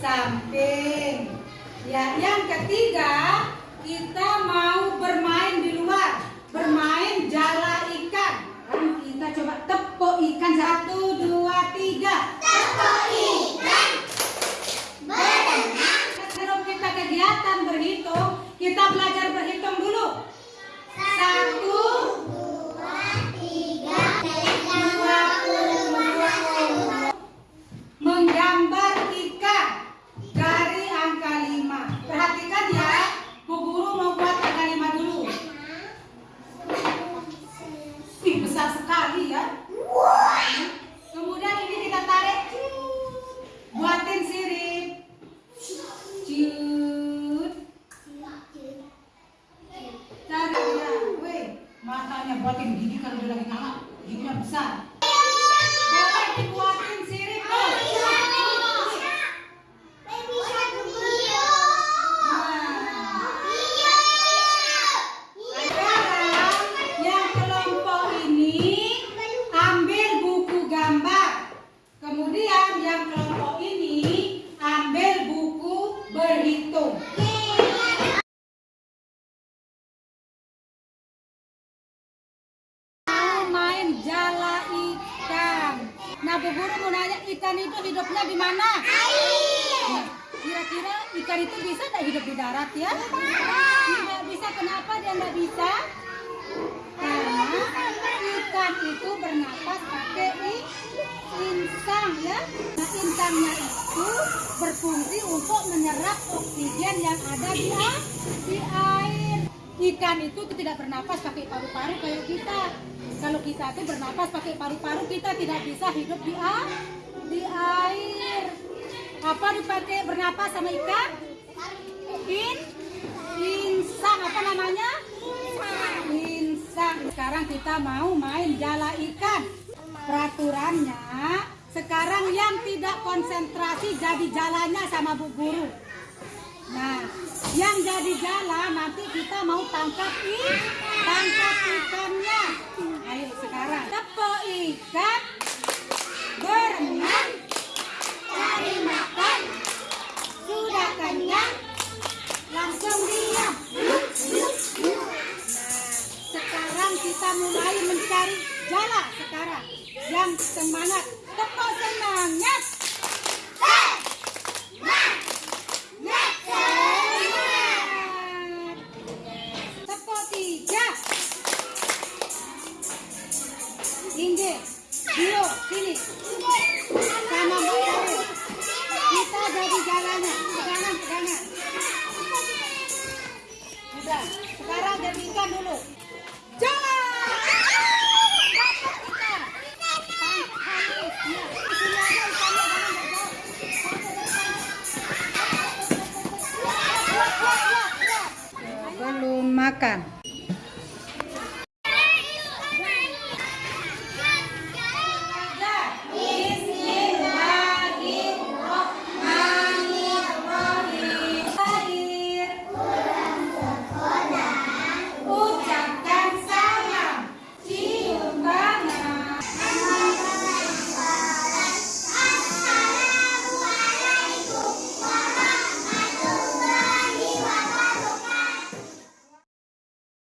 samping. Ya, yang ketiga kita mau bermain di luar, bermain jala ikan. Kan kita coba tepuk ikan satu dua tiga. Besar sekali ya. Kemudian ini kita tarik. Buatin sirip. Cut. Tarik ya. Weh, matanya buatin gigi kalau dia lagi nganga. Giginya besar. Nah, Bu Guru mau nanya ikan itu hidupnya di mana? Nah, Kira-kira ikan itu bisa tidak hidup di darat ya? Tidak bisa. Kenapa dia tidak bisa? Karena ikan itu bernapas pakai insang ya. Nah, insangnya itu berfungsi untuk menyerap oksigen yang ada di air. Ikan itu tidak bernapas pakai paru-paru kayak kita. Kalau kita itu bernapas pakai paru-paru, kita tidak bisa hidup di a- di air. Apa dipakai bernapas sama ikan? In insang apa namanya? Insang. Sekarang kita mau main jala ikan. Peraturannya sekarang yang tidak konsentrasi jadi jalannya sama Bu Guru. Nah, yang jadi jala nanti kita mau tangkap i, tangkap ikannya. Ayo sekarang tepuk ikan, berenang, cari makan, sudah kenyang, langsung diam. Nah, sekarang kita mulai mencari jala sekarang. Yang semangat, tepuk semangat. Sekarang jadi dulu. Jalan! Belum makan.